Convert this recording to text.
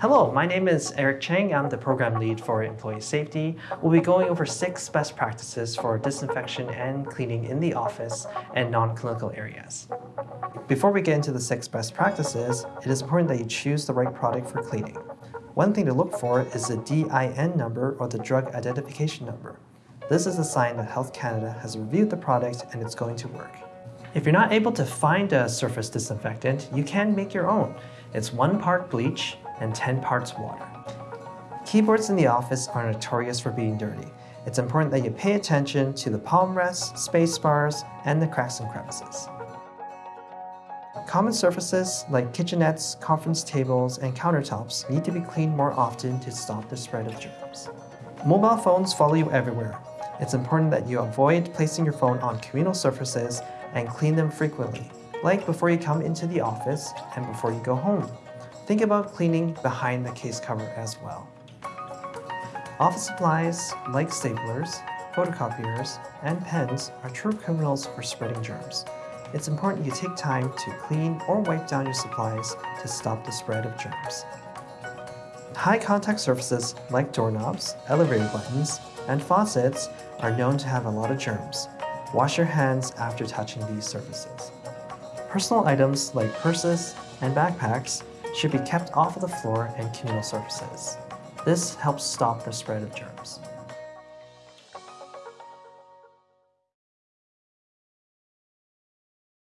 Hello, my name is Eric Chang. I'm the program lead for employee safety. We'll be going over six best practices for disinfection and cleaning in the office and non-clinical areas. Before we get into the six best practices, it is important that you choose the right product for cleaning. One thing to look for is the DIN number or the drug identification number. This is a sign that Health Canada has reviewed the product and it's going to work. If you're not able to find a surface disinfectant, you can make your own. It's one part bleach and 10 parts water. Keyboards in the office are notorious for being dirty. It's important that you pay attention to the palm rests, space bars, and the cracks and crevices. Common surfaces like kitchenettes, conference tables, and countertops need to be cleaned more often to stop the spread of germs. Mobile phones follow you everywhere. It's important that you avoid placing your phone on communal surfaces and clean them frequently, like before you come into the office and before you go home. Think about cleaning behind the case cover as well. Office supplies like staplers, photocopiers, and pens are true criminals for spreading germs. It's important you take time to clean or wipe down your supplies to stop the spread of germs. High contact surfaces like doorknobs, elevator buttons, and faucets are known to have a lot of germs. Wash your hands after touching these surfaces. Personal items like purses and backpacks should be kept off of the floor and communal surfaces. This helps stop the spread of germs.